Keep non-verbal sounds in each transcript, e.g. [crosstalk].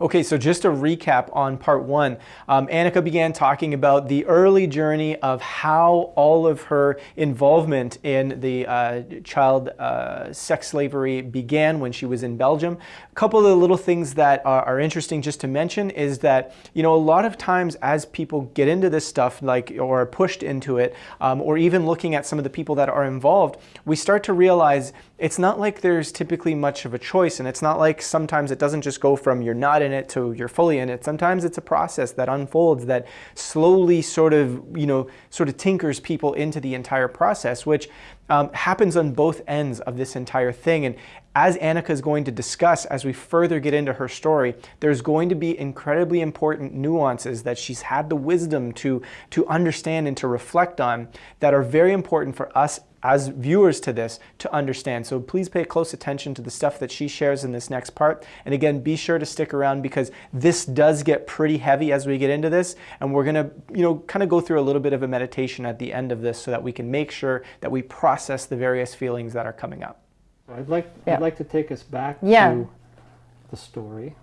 Okay, so just a recap on part one. Um, Annika began talking about the early journey of how all of her involvement in the uh, child uh, sex slavery began when she was in Belgium. A couple of the little things that are, are, interesting just to mention is that, you know, a lot of times as people get into this stuff, like, or pushed into it, um, or even looking at some of the people that are involved, we start to realize it's not like there's typically much of a choice, and it's not like sometimes it doesn't just go from you're not in it to you're fully in it. Sometimes it's a process that unfolds that slowly sort of, you know, sort of tinkers people into the entire process, which um, happens on both ends of this entire thing. And as Annika is going to discuss as we further get into her story, there's going to be incredibly important nuances that she's had the wisdom to, to understand and to reflect on that are very important for us as viewers to this to understand. So please pay close attention to the stuff that she shares in this next part. And again, be sure to stick around because this does get pretty heavy as we get into this. And we're going to, you know, kind of go through a little bit of a meditation at the end of this so that we can make sure that we process the various feelings that are coming up. I'd like, yeah. I'd like to take us back yeah. to the story.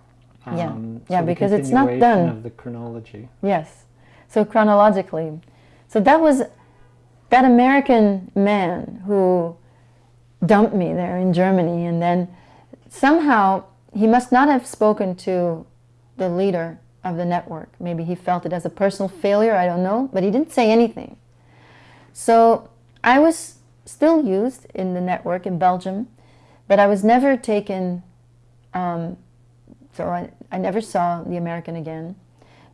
Um, yeah, yeah, because it's not done. of the chronology. Yes, so chronologically. So that was that American man who dumped me there in Germany and then somehow he must not have spoken to the leader of the network. Maybe he felt it as a personal failure, I don't know, but he didn't say anything. So I was still used in the network in Belgium, but I was never taken, um, so I, I never saw the American again.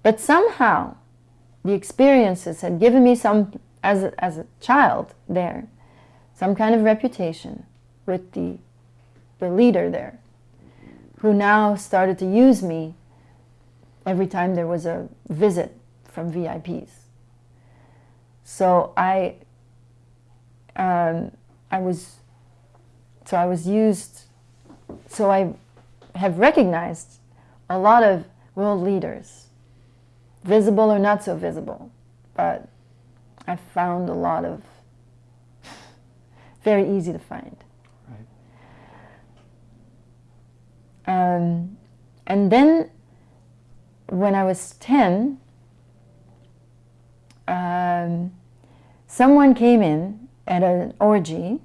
But somehow the experiences had given me some as a, as a child there, some kind of reputation with the, the leader there, who now started to use me every time there was a visit from VIPs. So I, um, I was, so I was used, so I have recognized a lot of world leaders, visible or not so visible, but I found a lot of very easy to find. Right. Um, and then when I was 10, um, someone came in at an orgy,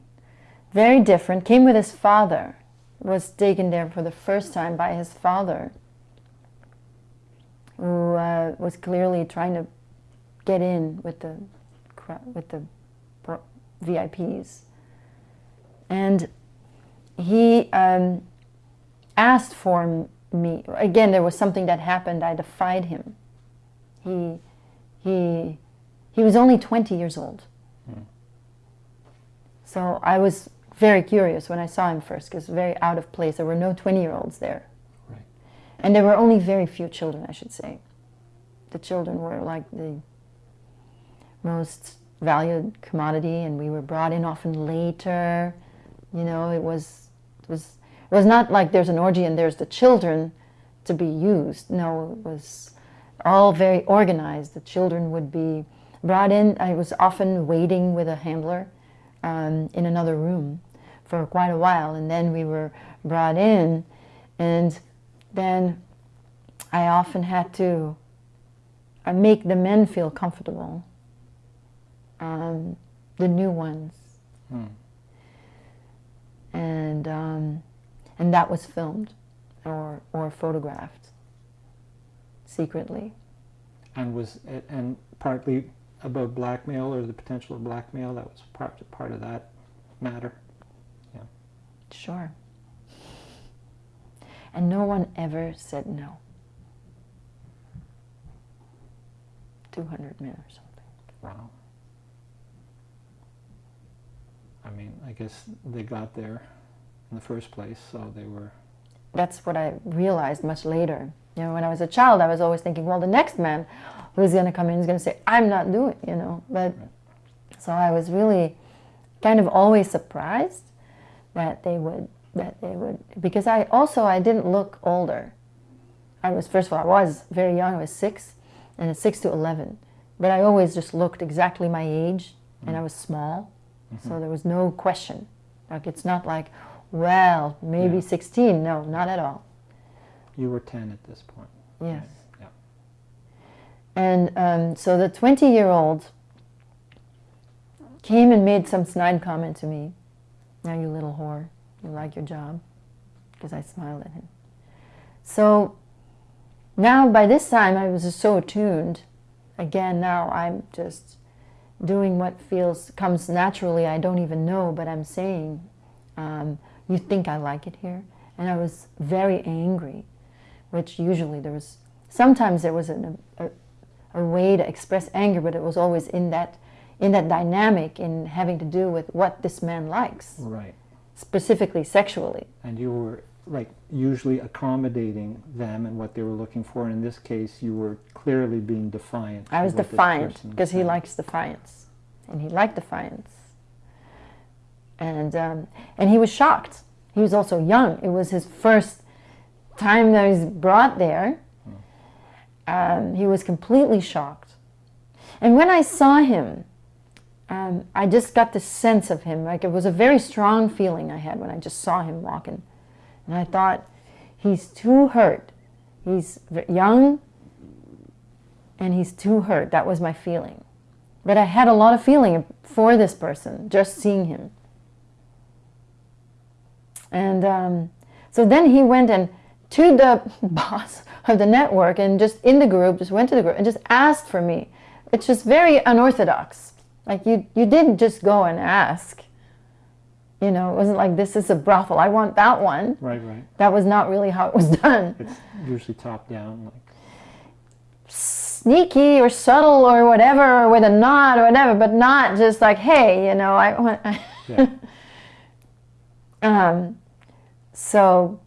very different, came with his father, was taken there for the first time by his father, who uh, was clearly trying to get in with the with the VIPs. And he um, asked for me. Again, there was something that happened. I defied him. He, he, he was only 20 years old. Hmm. So I was very curious when I saw him first because very out of place. There were no 20-year-olds there. Right. And there were only very few children, I should say. The children were like the most valued commodity and we were brought in often later. You know, it was, it was, it was not like there's an orgy and there's the children to be used. No, it was all very organized. The children would be brought in. I was often waiting with a handler um, in another room for quite a while and then we were brought in and then I often had to uh, make the men feel comfortable um, the new ones. Hmm. And, um, and that was filmed or, or photographed secretly. And was it, and partly about blackmail or the potential of blackmail, that was part, part of that matter? Yeah. Sure. And no one ever said no. 200 men or something. Wow. I mean, I guess they got there in the first place, so they were... That's what I realized much later. You know, when I was a child, I was always thinking, well, the next man who's going to come in is going to say, I'm not doing, you know. But right. so I was really kind of always surprised that they would, that they would, because I also, I didn't look older. I was, first of all, I was very young, I was six, and it's six to 11. But I always just looked exactly my age, and I mm. was small. Mm -hmm. So there was no question. Like it's not like, well, maybe yeah. 16. No, not at all. You were 10 at this point. Yes. Yeah. And um, so the 20 year old came and made some snide comment to me. Now, you little whore, you like your job? Because I smiled at him. So now, by this time, I was so attuned. Again, now I'm just doing what feels comes naturally. I don't even know, but I'm saying, um, "You think I like it here?" And I was very angry, which usually there was. Sometimes there was an, a, a way to express anger, but it was always in that in that dynamic in having to do with what this man likes, Right. specifically sexually. And you were like usually accommodating them and what they were looking for. And in this case, you were clearly being defiant. I was defiant because he likes defiance, and he liked defiance. And um, and he was shocked. He was also young. It was his first time that he was brought there. Um, he was completely shocked. And when I saw him, um, I just got the sense of him. Like it was a very strong feeling I had when I just saw him walking. And I thought, he's too hurt. He's young and he's too hurt. That was my feeling. But I had a lot of feeling for this person, just seeing him. And um, so then he went and to the [laughs] boss of the network and just in the group, just went to the group and just asked for me. It's just very unorthodox. Like you, you didn't just go and ask. You know, it wasn't like this is a brothel. I want that one. Right, right. That was not really how it was done. It's usually top down. Like Sneaky or subtle or whatever, or with a nod or whatever, but not just like, hey, you know, I want. [laughs] yeah. um, so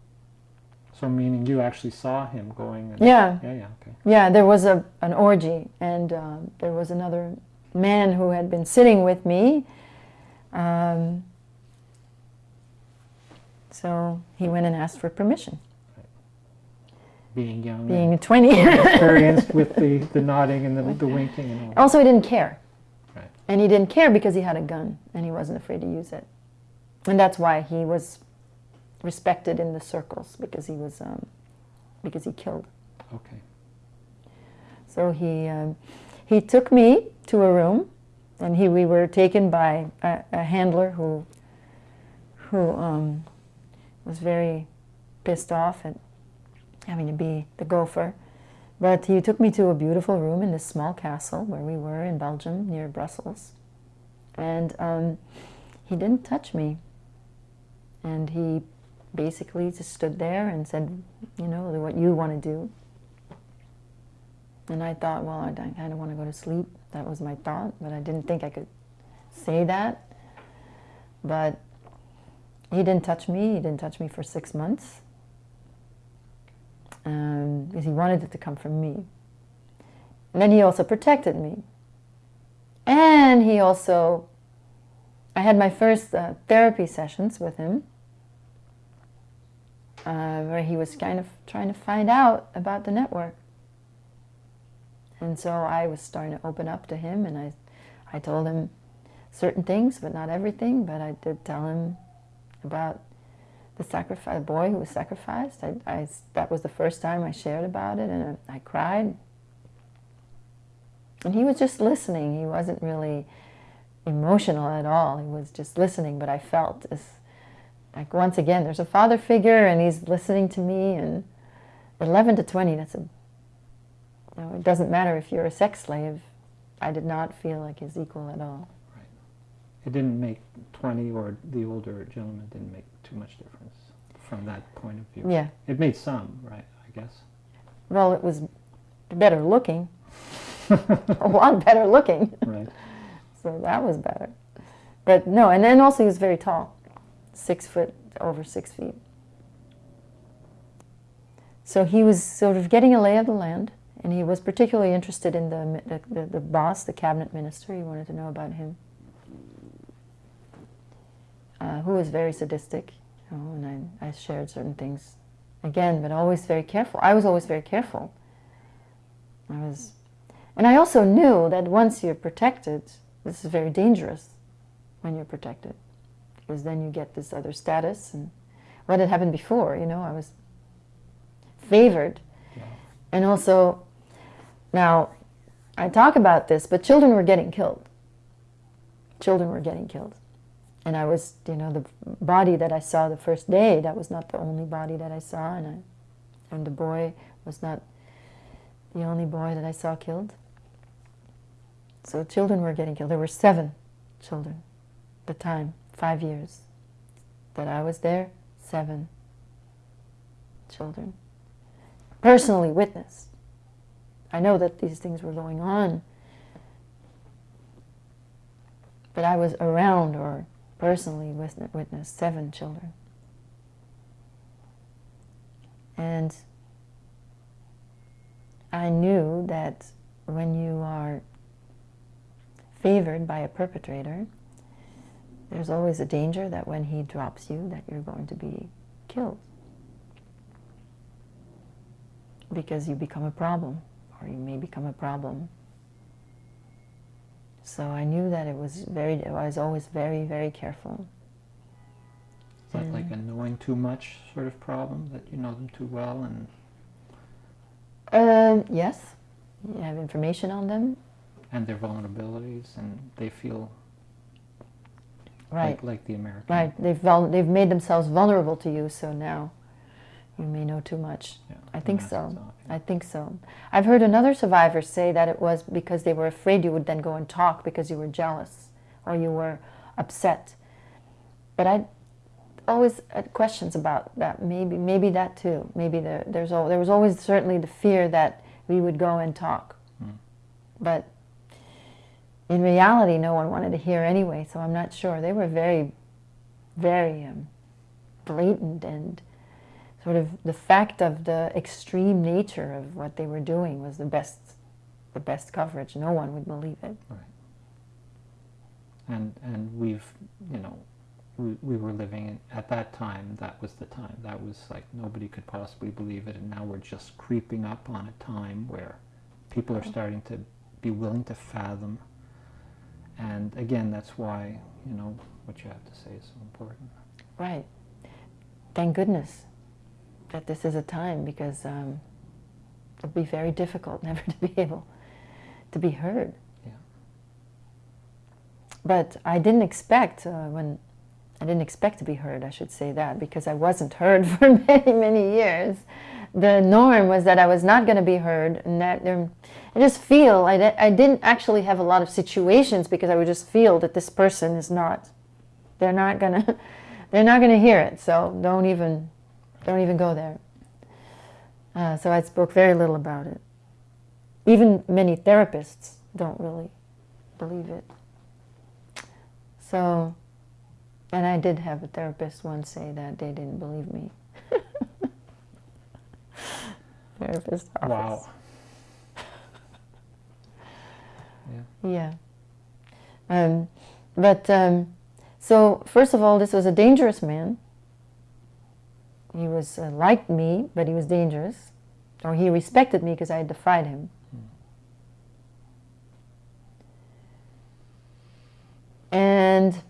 so meaning you actually saw him going. And, yeah, Yeah. Yeah. Okay. yeah, there was a an orgy, and um, there was another man who had been sitting with me. Um, so he went and asked for permission, Being young. being and 20. [laughs] experienced with the, the nodding and the, the winking and all. also, he didn't care. Right. And he didn't care because he had a gun and he wasn't afraid to use it. And that's why he was respected in the circles because he was um, because he killed. Okay. So he um, he took me to a room, and he we were taken by a, a handler who who um, was very pissed off at having to be the gopher. But he took me to a beautiful room in this small castle where we were in Belgium near Brussels, and um, he didn't touch me. And he basically just stood there and said, you know, what you want to do. And I thought, well, I kind of want to go to sleep. That was my thought, but I didn't think I could say that. But he didn't touch me. He didn't touch me for six months um, because he wanted it to come from me. And then he also protected me. And he also, I had my first uh, therapy sessions with him uh, where he was kind of trying to find out about the network. And so I was starting to open up to him, and I, I told him certain things, but not everything. But I did tell him about the sacrifice, boy who was sacrificed. I, I, that was the first time I shared about it, and I, cried. And he was just listening. He wasn't really emotional at all. He was just listening, but I felt this, like once again, there's a father figure, and he's listening to me, and 11 to 20, that's a know, it doesn't matter if you're a sex slave. I did not feel like his equal at all. It didn't make 20 or the older gentleman didn't make too much difference from that point of view. Yeah. It made some, right, I guess. Well, it was better looking. a lot better looking. [laughs] Right. So that was better. But no, and then also he was very tall. Six foot, over six feet. So he was sort of getting a lay of the land, and he was particularly interested in the, the, the, the boss, the cabinet minister. He wanted to know about him. Uh, who was very sadistic, you know, and I, I shared certain things again, but always very careful. I was always very careful. I was, and I also knew that once you're protected, this is very dangerous when you're protected, because then you get this other status. And what had happened before, you know, I was favored. Yeah. And also, now, I talk about this, but children were getting killed. Children were getting killed. And I was, you know, the body that I saw the first day, that was not the only body that I saw. And, I, and the boy was not the only boy that I saw killed. So children were getting killed. There were seven children the time, five years that I was there, seven children. Personally witnessed. I know that these things were going on, but I was around or personally witnessed seven children. And I knew that when you are favored by a perpetrator, there's always a danger that when he drops you that you're going to be killed because you become a problem or you may become a problem so I knew that it was very I was always very very careful. Is that like a knowing too much sort of problem that you know them too well and um, yes. You have information on them. And their vulnerabilities and they feel right. like, like the American right. They've vul- they've made themselves vulnerable to you so now you may know too much. Yeah, I think so. Is off, yeah. I think so. I've heard another survivor say that it was because they were afraid you would then go and talk because you were jealous or you were upset. But I always had questions about that. Maybe maybe that too. Maybe there, there's al- there was always certainly the fear that we would go and talk. Mm. but in reality no one wanted to hear anyway so I'm not sure. They were very very um, blatant and sort of the fact of the extreme nature of what they were doing was the best the best coverage. No one would believe it. Right. and and we've you know we, we were living in, at that time that was the time. That was like nobody could possibly believe it. And now we're just creeping up on a time where people are starting to be willing to fathom. And again that's why you know what you have to say is so important. Right. Thank goodness that this is a time because um, it would be very difficult [laughs] never to be able to be heard. Yeah. but I didn't expect uh, when I didn't expect to be heard I should say that because I wasn't [laughs] heard for many many years. The norm was that I was not going to be heard and that there, I just feel I, I didn't actually have a lot of situations because I would just feel that this person is not they're not gonna [laughs] they're not gonna hear it. So don't even don't even go there uh, so I spoke very little about it even many therapists don't really believe it so and I did have a therapist once say that they didn't believe me [laughs] therapist office. wow [laughs] yeah Yeah. Um, but um, so first of all, this was a dangerous man. He was uh, liked me, but he was dangerous, or he respected me because I had defied him. And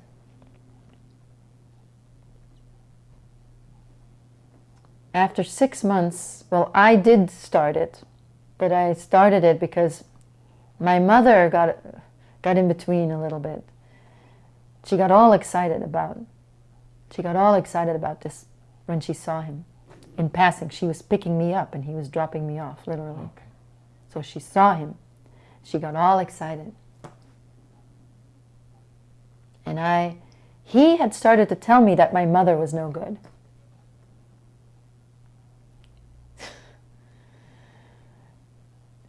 after six months, well, I did start it, but I started it because my mother got got in between a little bit. She got all excited about she got all excited about this when she saw him in passing. She was picking me up and he was dropping me off literally. okay So she saw him. She got all excited. And I he had started to tell me that my mother was no good. [laughs]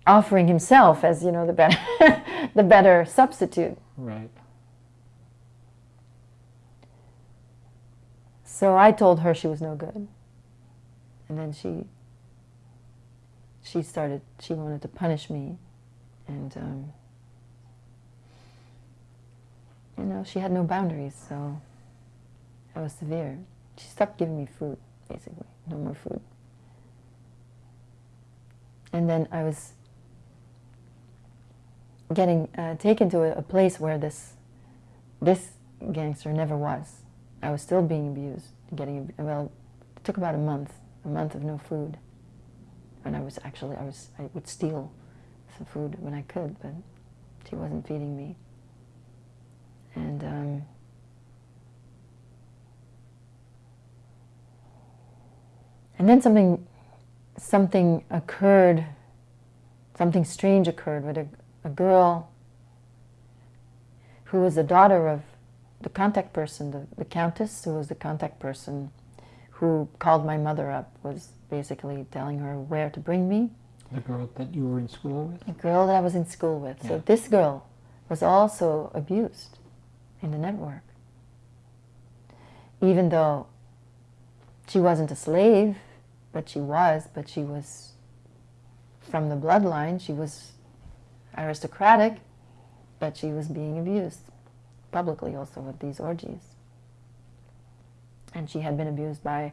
Offering himself as, you know, the better [laughs] the better substitute. right So I told her she was no good. And then she she started she wanted to punish me and um, you know, she had no boundaries, so I was severe. She stopped giving me food, basically. No more food. And then I was getting uh, taken to a, a place where this this gangster never was. I was still being abused, getting well. It took about a month, a month of no food, And I was actually, I was, I would steal some food when I could, but she wasn't feeding me. And um, and then something something occurred, something strange occurred with a, a girl who was the daughter of the contact person, the, the countess who was the contact person who called my mother up, was basically telling her where to bring me. The girl that you were in school with? The girl that I was in school with. Yeah. So this girl was also abused in the network. Even though she wasn't a slave, but she was, but she was from the bloodline, she was aristocratic, but she was being abused publicly also with these orgies. And she had been abused by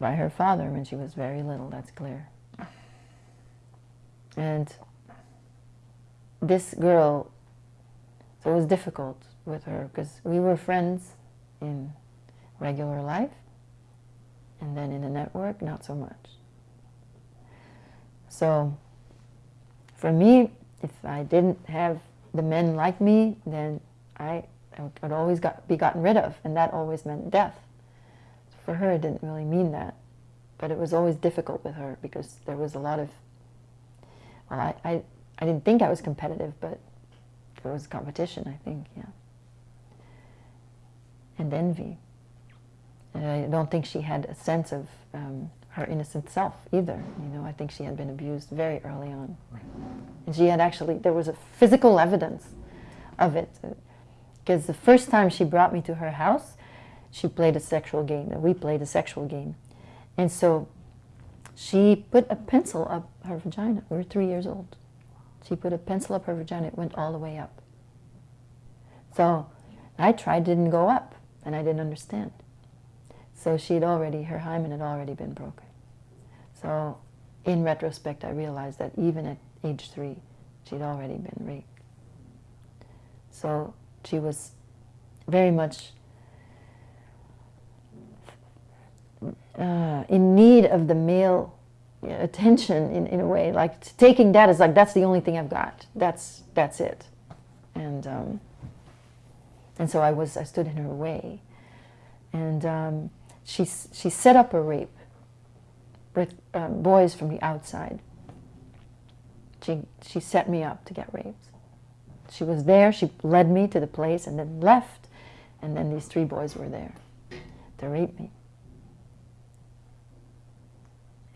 by her father when she was very little, that's clear. And this girl, so it was difficult with her because we were friends in regular life, and then in the network, not so much. So, for me, if I didn't have the men like me, then I, would always got, be gotten rid of, and that always meant death. For her, it didn't really mean that, but it was always difficult with her because there was a lot of, well, I, I, I didn't think I was competitive, but there was competition, I think, yeah. And envy. And I don't think she had a sense of um, her innocent self either. You know, I think she had been abused very early on. And she had actually, there was a physical evidence of it. Because the first time she brought me to her house, she played a sexual game, we played a sexual game. And so she put a pencil up her vagina. We were three years old. She put a pencil up her vagina, it went all the way up. So I tried, didn't go up, and I didn't understand. So she'd already, her hymen had already been broken. So in retrospect, I realized that even at age three, she'd already been raped. So she was very much uh, in need of the male attention in, in a way, like taking that as like, that's the only thing I've got. That's, that's it. And, um, and so I was, I stood in her way. And um, she, she set up a rape with um, boys from the outside. She, she set me up to get raped. She was there, she led me to the place and then left, and then these three boys were there to rape me.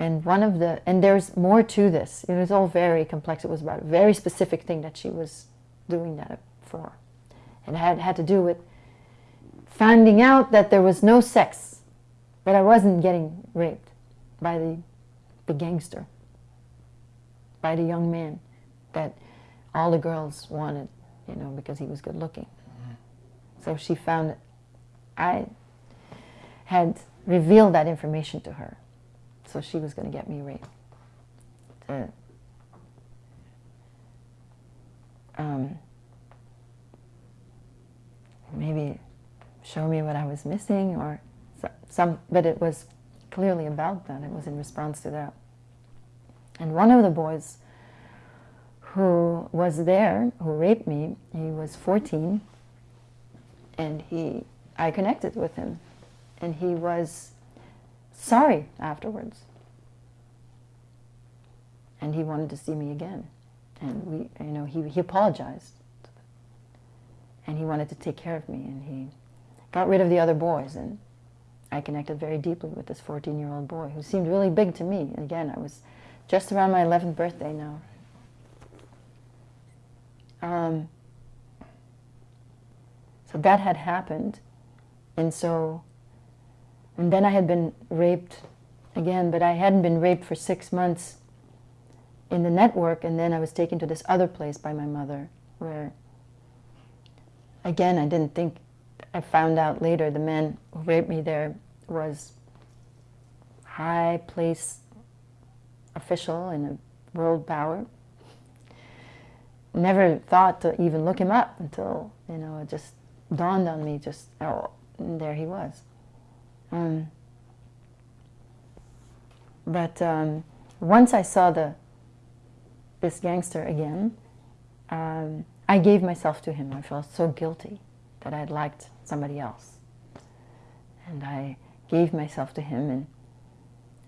And one of the, and there's more to this. It was all very complex. It was about a very specific thing that she was doing that for. And it had, had to do with finding out that there was no sex, that I wasn't getting raped by the, the gangster, by the young man that all the girls wanted, you know, because he was good looking. So she found I had revealed that information to her. So she was going to get me raped. To, um, maybe show me what I was missing or some, but it was clearly about that. It was in response to that. And one of the boys who was there, who raped me, he was 14, and he, I connected with him, and he was sorry afterwards. And he wanted to see me again. And we, you know, he, he apologized. And he wanted to take care of me, and he got rid of the other boys, and I connected very deeply with this 14-year-old boy who seemed really big to me. Again, I was just around my 11th birthday now. Um, so that had happened. And so, and then I had been raped again, but I hadn't been raped for six months in the network, and then I was taken to this other place by my mother, where, again, I didn't think, I found out later the man who raped me there was high place official in a world power. Never thought to even look him up until, you know, it just dawned on me, just, oh, there he was. Um, but um, once I saw the this gangster again, um, I gave myself to him. I felt so guilty that I'd liked somebody else, and I gave myself to him.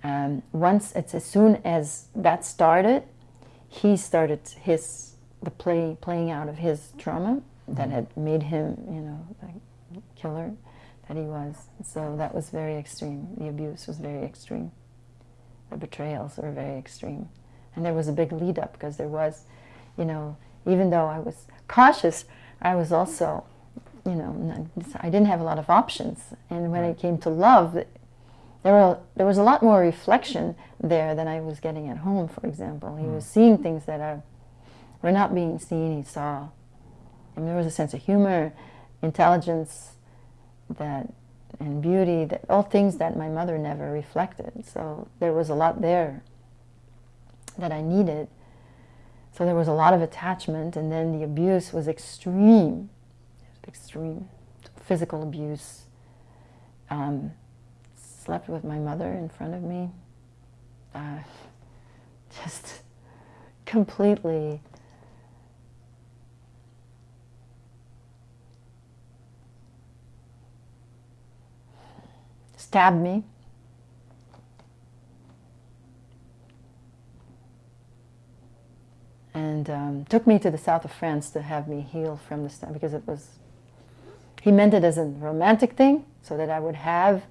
And um, once, it's as soon as that started, he started his the play playing out of his trauma that mm-hmm. had made him, you know, the killer that he was. So that was very extreme. The abuse was very extreme. The betrayals were very extreme. And there was a big lead up because there was, you know, even though I was cautious, I was also, you know, I didn't have a lot of options. And when it came to love, there, were, there was a lot more reflection there than I was getting at home, for example. He mm. was seeing things that are, were not being seen, he saw. And there was a sense of humor, intelligence, that and beauty, that all things that my mother never reflected. So there was a lot there that I needed. So there was a lot of attachment, and then the abuse was extreme, extreme, physical abuse. Um, slept with my mother in front of me. Uh, [laughs] just completely stabbed me. And um, took me to the south of France to have me heal from the stab because it was, he meant it as a romantic thing so that I would have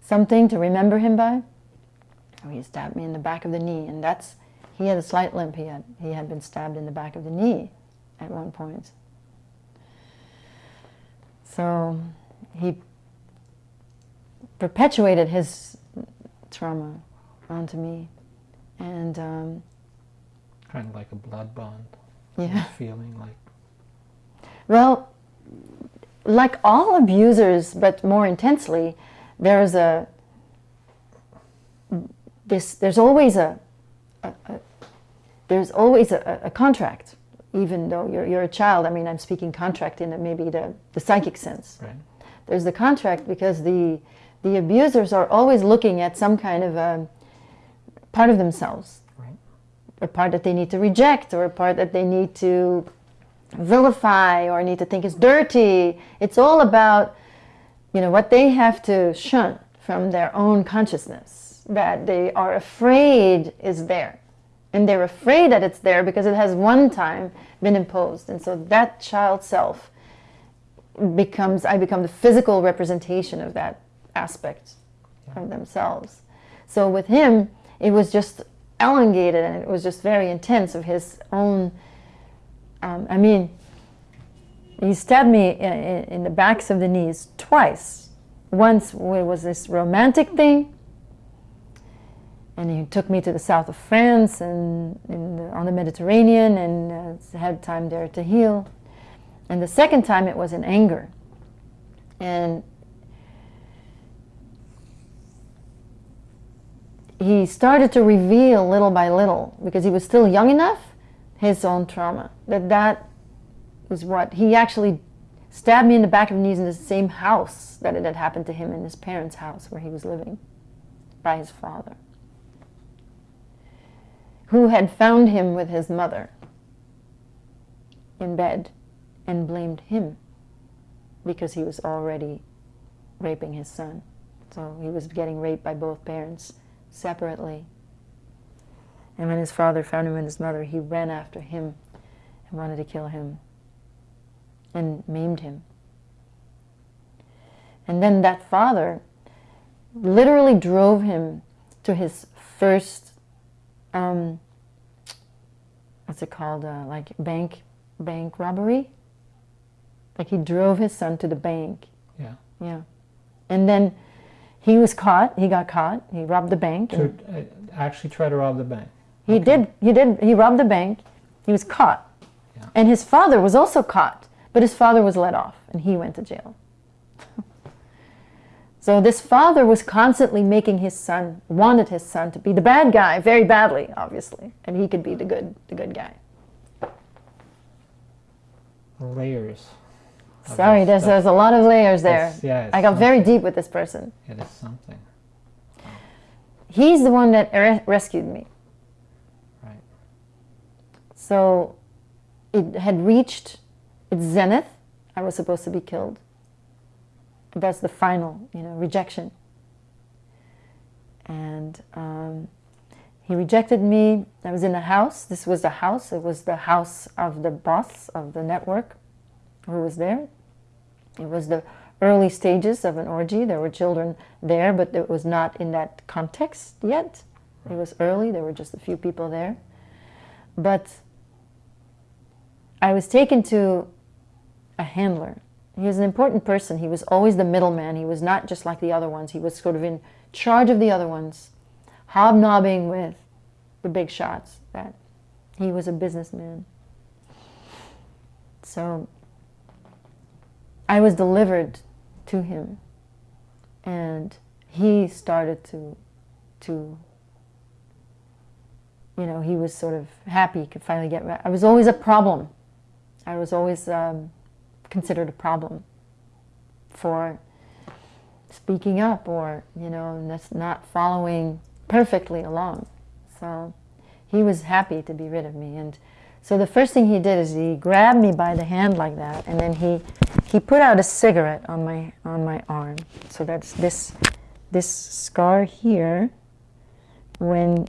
something to remember him by. Oh, he stabbed me in the back of the knee and that's, he had a slight limp, he had, he had been stabbed in the back of the knee at one point. So he perpetuated his trauma onto me. And um, kind of like a blood bond. Yeah. Feeling like. Well, like all abusers, but more intensely, there's a this. There's always a, a, a there's always a, a, contract, even though you're you're a child. I mean, I'm speaking contract in a, maybe the the psychic sense. Right. There's the contract because the the abusers are always looking at some kind of a part of themselves, right. a part that they need to reject, or a part that they need to vilify, or need to think is dirty. It's all about, you know, what they have to shun from their own consciousness that they are afraid is there. And they're afraid that it's there because it has one time been imposed. And so that child self becomes, I become the physical representation of that aspect of themselves. So with him, it was just elongated and it was just very intense of his own. Um, I mean, he stabbed me in, in, the backs of the knees twice. Once it was this romantic thing, and he took me to the south of France and the, on the Mediterranean and uh, had time there to heal. And the second time it was in anger. And he started to reveal little by little, because he was still young enough, his own trauma. That that was what he actually stabbed me in the back of the knees in the same house that it had happened to him in his parents' house where he was living by his father, who had found him with his mother in bed and blamed him because he was already raping his son. So he was getting raped by both parents separately. And when his father found him and his mother, he ran after him and wanted to kill him and maimed him. And then that father literally drove him to his first, um, what's it called, uh, like bank, bank robbery. Like he drove his son to the bank. Yeah. Yeah. And then he was caught. He got caught. He robbed the bank. To uh, actually try to rob the bank. He okay. did. He did. He robbed the bank. He was caught. Yeah. And his father was also caught, but his father was let off, and he went to jail. [laughs] so this father was constantly making his son wanted his son to be the bad guy very badly, obviously, and he could be the good the good guy. Layers. Sorry, there's, there's a lot of layers there. It's, yeah, I got something. very deep with this person. It is something. He's the one that rescued me. Right. So it had reached its zenith. I was supposed to be killed. That's the final, you know, rejection. And um, he rejected me. I was in a house. This was the house. It was the house of the boss of the network who was there. It was the early stages of an orgy. There were children there, but it was not in that context yet. It was early. There were just a few people there. But I was taken to a handler. He was an important person. He was always the middleman. He was not just like the other ones. He was sort of in charge of the other ones, hobnobbing with the big shots. That he was a businessman. So I was delivered to him, and he started to, to. You know, he was sort of happy he could finally get. Rid I was always a problem. I was always um, considered a problem for speaking up or, you know, not following perfectly along. So he was happy to be rid of me. And so the first thing he did is he grabbed me by the hand like that, and then he, he put out a cigarette on my, on my arm. So that's this, this scar here. When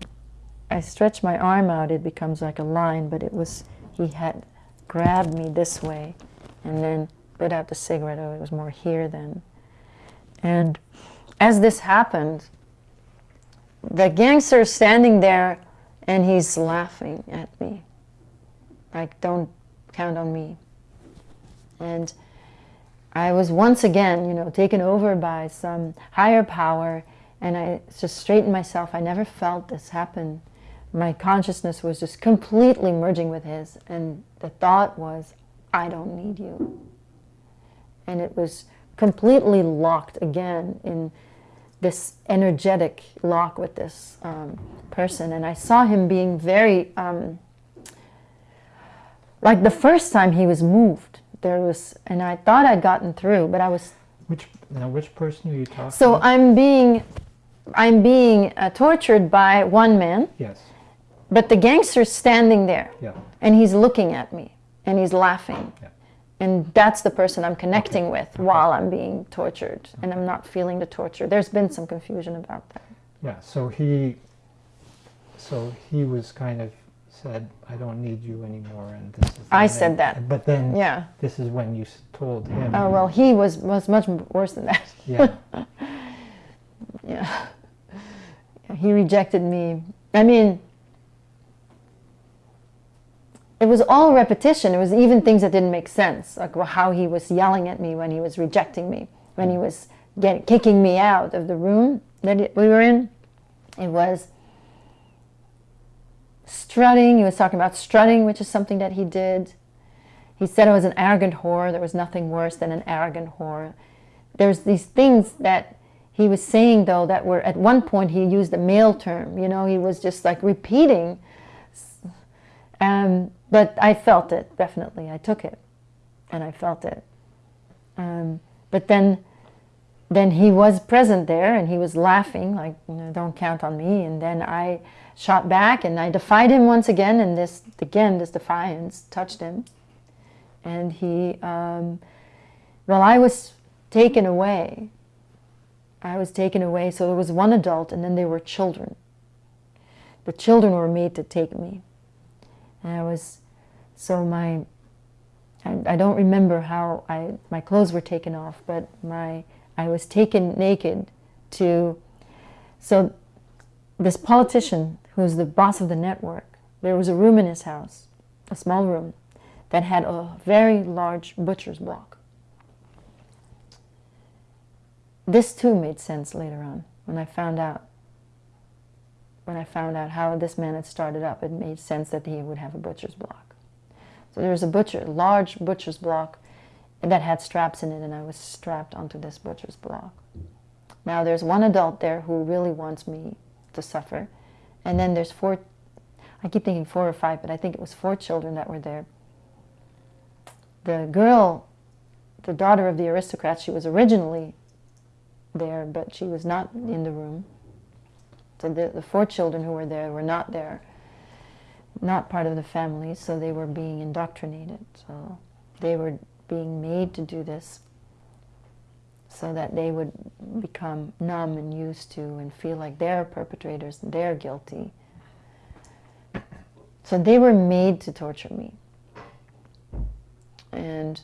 I stretch my arm out, it becomes like a line, but it was, he had grabbed me this way and then put out the cigarette. Oh, it was more here then. And as this happened, the gangster is standing there and he's laughing at me. Like, don't count on me. And I was once again, you know, taken over by some higher power and I just straightened myself. I never felt this happen. My consciousness was just completely merging with his and the thought was i don't need you. And it was completely locked again in this energetic lock with this um, person. And i saw him being very um, like the first time he was moved there was and i thought i'd gotten through but i was which now which person are you talking so about? i'm being i'm being uh, tortured by one man yes but the gangster's standing there. Yeah. And he's looking at me and he's laughing. Yeah. And that's the person I'm connecting Okay. with while I'm being tortured. And I'm not feeling the torture. There's been some confusion about that. Yeah. So he. So he was kind of said, "I don't need you anymore," and this is. I said that. But then. Yeah. This is when you told him. Oh, well, he was, was much worse than that. [laughs] Yeah. yeah. He rejected me. I mean, it was all repetition. It was even things that didn't make sense, like how he was yelling at me when he was rejecting me, when he mm. was get, kicking me out of the room that we were in. It was strutting. He was talking about strutting, which is something that he did. He said I was an arrogant whore. There was nothing worse than an arrogant whore. There's these things that he was saying, though, that were at one point he used a male term. You know, he was just like repeating. Um, but I felt it, definitely. I took it and I felt it. Um, but then, then he was present there and he was laughing, like, you know, don't count on me. And then I shot back and I defied him once again. And this, again, this defiance touched him. And he, um, well, I was taken away. I was taken away. So there was one adult and then there were children. The children were made to take me. And I was, so my, I, I don't remember how I, my clothes were taken off, but my, I was taken naked to, so this politician who's the boss of the network, there was a room in his house, a small room, that had a very large butcher's block. This too made sense later on when I found out. When I found out how this man had started up, it made sense that he would have a butcher's block. So there was a butcher, large butcher's block that had straps in it, and I was strapped onto this butcher's block. Now there's one adult there who really wants me to suffer, and then there's four. I keep thinking four or five, but I think it was four children that were there. The girl, the daughter of the aristocrat, she was originally there, but she was not in the room. So the, the four children who were there were not there. not part of the family, so they were being indoctrinated. So they were being made to do this so that they would become numb and used to and feel like they're perpetrators and they're guilty. So they were made to torture me. And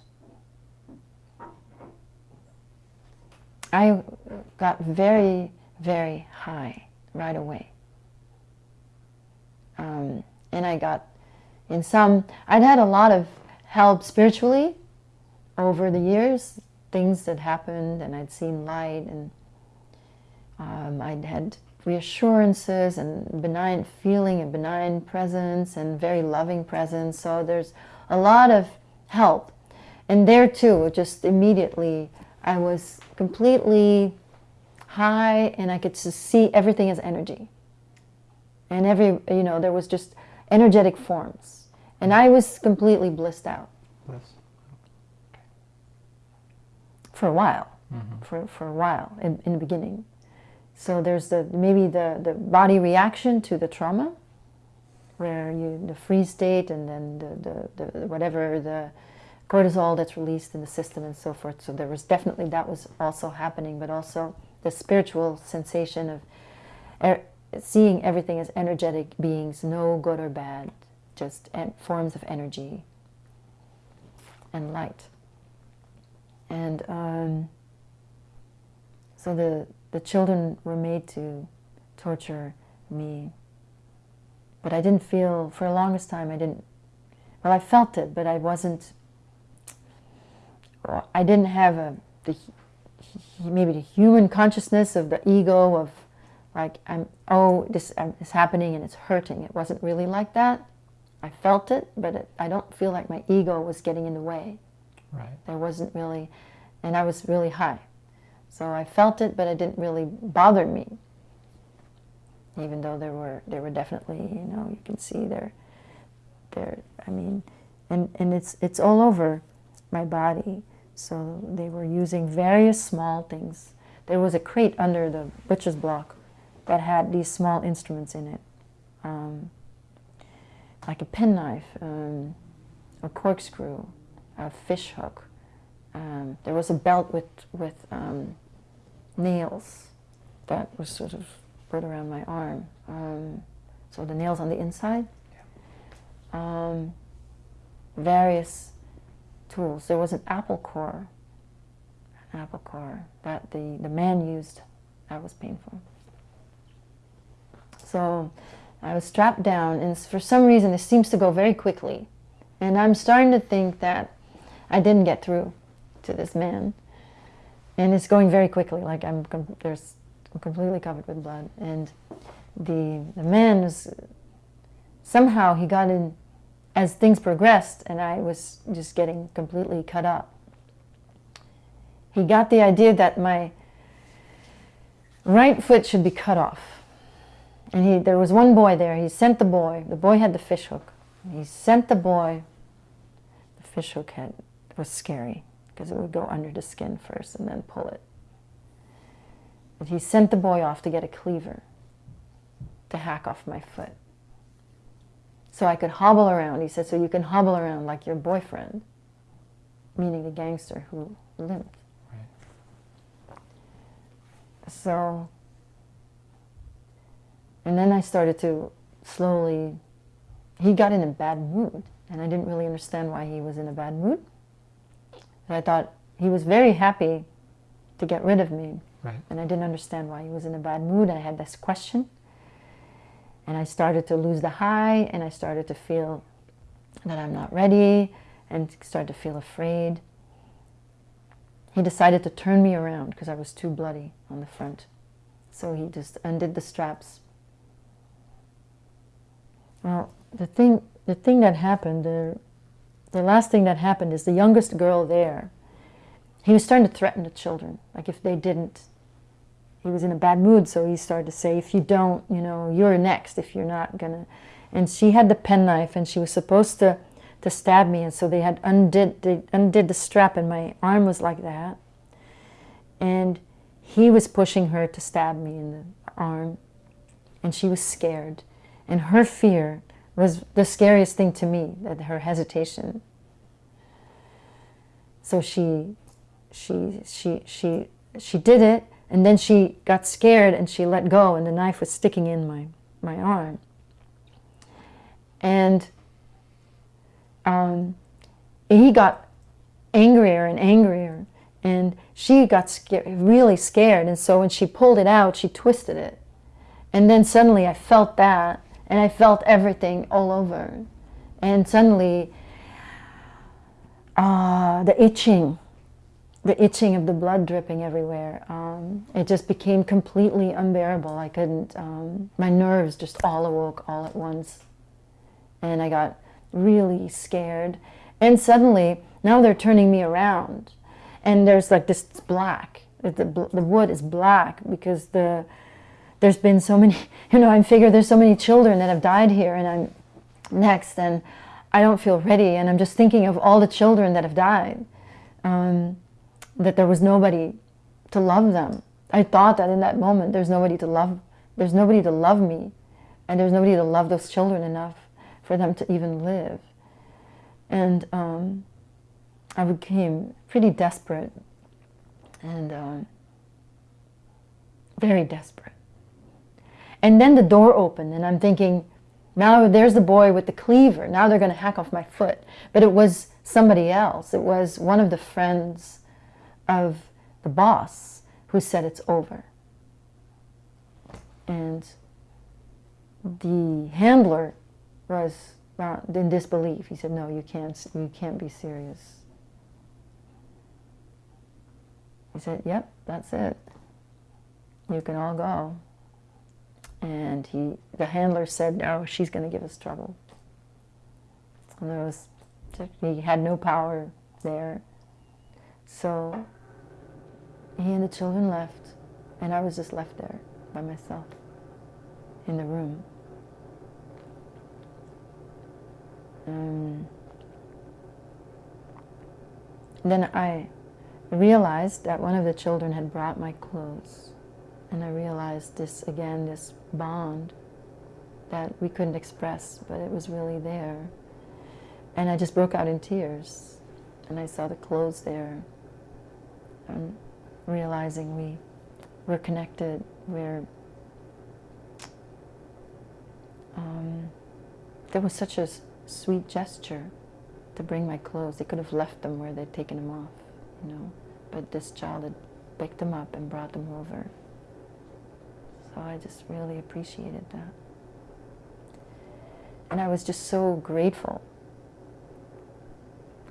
I got very, very high right away. Um, and I got in some, I'd had a lot of help spiritually over the years, things that happened, and I'd seen light, and um, I'd had reassurances and benign feeling and benign presence and very loving presence. So there's a lot of help. And there too, just immediately, I was completely high and I could see everything as energy. And every, you know, there was just energetic forms. And I was completely blissed out. For a while. Mm-hmm. For, for a while in, in the beginning. So there's the maybe the, the body reaction to the trauma, where you the freeze state and then the, the, the whatever the cortisol that's released in the system and so forth. So there was definitely that was also happening, but also the spiritual sensation of er, seeing everything as energetic beings, no good or bad, just forms of energy and light. And um, so the the children were made to torture me. But I didn't feel, for the longest time, I didn't, well, I felt it, but I wasn't, I didn't have a, the, maybe the human consciousness of the ego of like, I'm, oh, this is happening and it's hurting. It wasn't really like that. I felt it, but it, I don't feel like my ego was getting in the way. Right. There wasn't really, and I was really high. So I felt it, but it didn't really bother me. Even though there were there were definitely, you know, you can see there there I mean and, and it's it's all over my body. So they were using various small things. There was a crate under the butcher's block that had these small instruments in it. Um, like a penknife, um, a corkscrew, a fish hook, um, there was a belt with, with um, nails that was sort of put around my arm. Um, so the nails on the inside. Um, various tools. There was an apple core, an apple core that the, the man used. That was painful. So I was strapped down, and for some reason, this seems to go very quickly. And I'm starting to think that I didn't get through to this man. And it's going very quickly, like I'm, there's, I'm completely covered with blood. And the, the man was, somehow he got in, as things progressed, and I was just getting completely cut up. He got the idea that my right foot should be cut off. And he, there was one boy there. He sent the boy. The boy had the fish hook. He sent the boy. The fish hook had was scary because it would go under the skin first and then pull it. But he sent the boy off to get a cleaver to hack off my foot. So I could hobble around. He said, so you can hobble around like your boyfriend, meaning the gangster who limped. Right. So, and then I started to slowly, he got in a bad mood. And I didn't really understand why he was in a bad mood. And I thought he was very happy to get rid of me. Right. And I didn't understand why he was in a bad mood. I had this question. And I started to lose the high, and I started to feel that I'm not ready, and started to feel afraid. He decided to turn me around because I was too bloody on the front. So he just undid the straps. Well, the thing, the thing that happened, the the last thing that happened is the youngest girl there, he was starting to threaten the children. Like if they didn't, he was in a bad mood, so he started to say, if you don't, you know, you're next if you're not gonna. And she had the penknife and she was supposed to, to stab me. And so they had undid, they undid the strap and my arm was like that. And he was pushing her to stab me in the arm. And she was scared. And her fear was the scariest thing to me, that her hesitation. So she, she, she, she, she did it, and then she got scared and she let go, and the knife was sticking in my, my arm. And um, he got angrier and angrier, and she got scared, really scared. And so when she pulled it out, she twisted it. And then suddenly I felt that, and I felt everything all over. And suddenly, uh, the itching, the itching of the blood dripping everywhere, um, it just became completely unbearable. I couldn't, um, my nerves just all awoke all at once. And I got really scared. And suddenly, now they're turning me around. And there's like this black. The, the wood is black because the there's been so many, [laughs] you know, I figure there's so many children that have died here and I'm next and I don't feel ready. And I'm just thinking of all the children that have died, um, that there was nobody to love them. I thought that in that moment, there's nobody to love, there's nobody to love me. And there's nobody to love those children enough for them to even live. And um, I became pretty desperate and um, very desperate. And then the door opened and I'm thinking, now there's the boy with the cleaver. Now they're going to hack off my foot. But it was somebody else. It was one of the friends of the boss who said it's over. And the handler was uh, in disbelief. He said, no, you can't, you can't be serious. He said, yep, that's it. You can all go. And he, the handler said, no, she's going to give us trouble. And there was, he had no power there. So he and the children left, and I was just left there by myself in the room. Um, then I realized that one of the children had brought my clothes. And I realized this, again, this bond that we couldn't express, but it was really there. And I just broke out in tears. And I saw the clothes there. And realizing we were connected, we're um, there was such a sweet gesture to bring my clothes. They could have left them where they'd taken them off, you know. But this child had picked them up and brought them over. So I just really appreciated that. And I was just so grateful.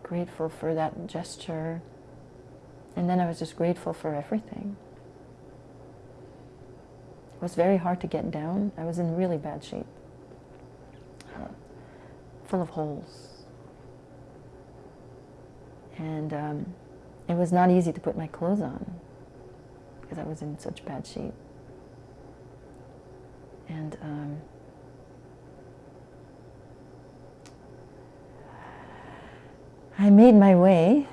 Grateful for that gesture. And then I was just grateful for everything. It was very hard to get down. I was in really bad shape. full of holes. And um, it was not easy to put my clothes on because I was in such bad shape. And um, I made my way.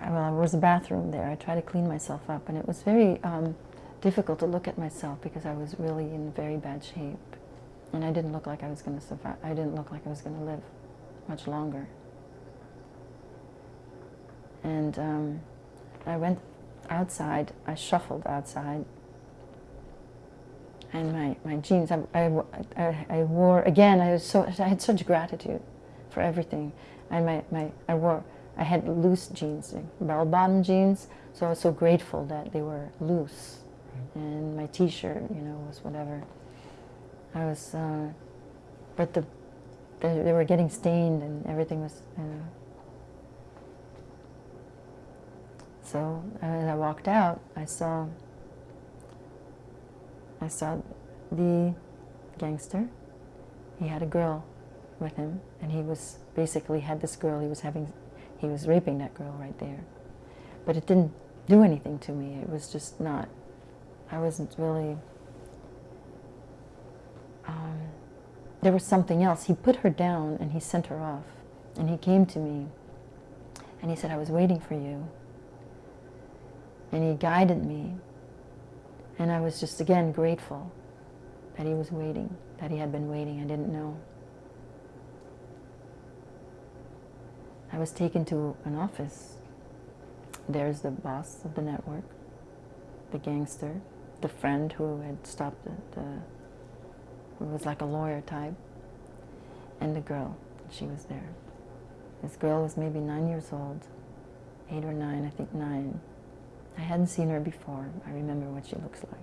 Well, there was a bathroom there. I tried to clean myself up, and it was very um, difficult to look at myself because I was really in very bad shape. And I didn't look like I was going to survive. I didn't look like I was going to live much longer. And um, I went outside. I shuffled outside and my, my jeans. I, I, I, wore, again, I, was so, I had such gratitude for everything. And my, my, I wore, I had loose jeans, bell-bottom jeans, so I was so grateful that they were loose. And my t-shirt, you know, was whatever. I was, uh, but the, they, they were getting stained and everything was, you know. So as I walked out, I saw I saw the gangster. He had a girl with him, and he was basically had this girl. He was having, he was raping that girl right there. But it didn't do anything to me. It was just not. I wasn't really. Um, there was something else. He put her down and he sent her off, and he came to me, and he said, "I was waiting for you." And he guided me and I was just, again, grateful that he was waiting, that he had been waiting. I didn't know. I was taken to an office. There's the boss of the network, the gangster, the friend who had stopped the, who was like a lawyer type, and the girl. She was there. This girl was maybe nine years old, eight or nine, I think nine. I hadn't seen her before. I remember what she looks like.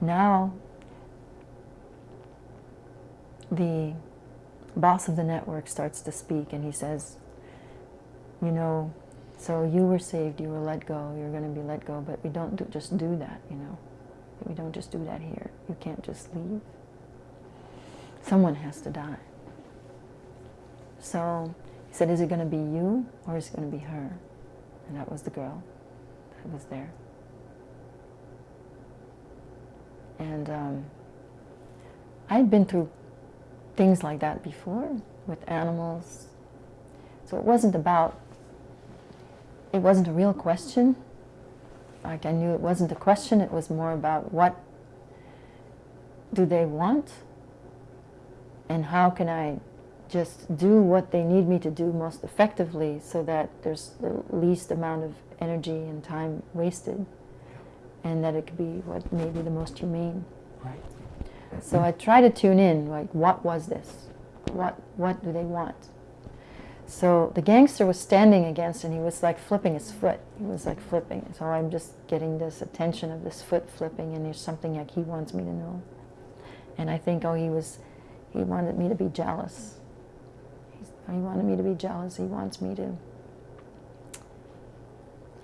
Now, the boss of the network starts to speak and he says, you know, so you were saved, you were let go, you're going to be let go, but we don't do, just do that, you know. We don't just do that here. You can't just leave. Someone has to die. So he said, is it going to be you or is it going to be her? And that was the girl was there. And um, I'd been through things like that before with animals. So it wasn't about, it wasn't a real question. Like I knew it wasn't a question, it was more about what do they want and how can I just do what they need me to do most effectively so that there's the least amount of energy and time wasted and that it could be what may be the most humane. Right. So I try to tune in, like, what was this? What, what do they want? So the gangster was standing against and he was like flipping his foot. He was like flipping. So I'm just getting this attention of this foot flipping and there's something like he wants me to know. And I think, oh, he was, he wanted me to be jealous. He wanted me to be jealous. He wants me to,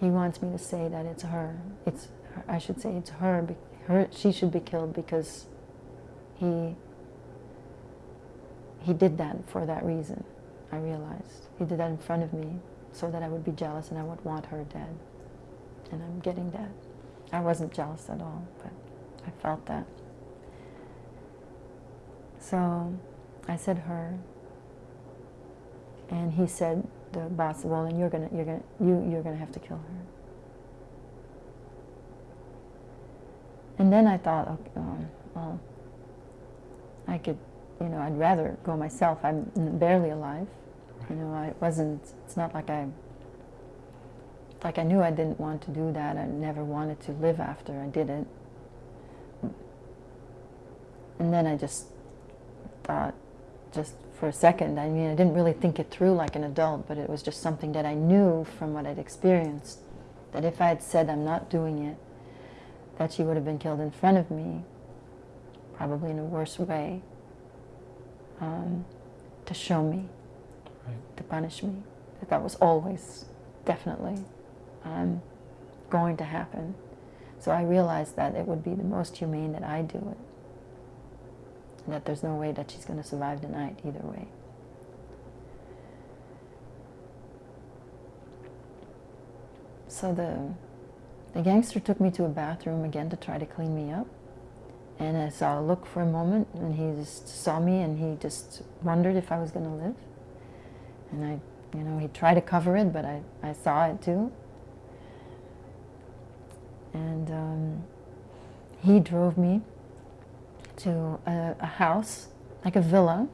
he wants me to say that it's her. It's, her, I should say it's her, her, she should be killed because he, he did that for that reason. I realized. He did that in front of me so that I would be jealous and I would want her dead. And I'm getting that. I wasn't jealous at all, but I felt that. So I said her, and he said, the boss, well, then you're gonna, you're gonna, you, you're gonna have to kill her. And then I thought, okay, oh, well, I could, you know, I'd rather go myself. I'm barely alive. You know, I wasn't, it's not like I, like I knew I didn't want to do that. I never wanted to live after I did it. And then I just thought, just for a second, I mean, I didn't really think it through like an adult, but it was just something that I knew from what I'd experienced, that if I had said I'm not doing it, that she would have been killed in front of me, probably in a worse way, um, to show me Right. to punish me. That that was always, definitely, um, going to happen. So I realized that it would be the most humane that I do it. That there's no way that she's going to survive the night either way. So the, the gangster took me to a bathroom again to try to clean me up. And I saw a look for a moment, and he just saw me, and he just wondered if I was going to live. And I, you know, he tried to cover it, but I, I saw it too. And um, he drove me to a, a, house, like a villa,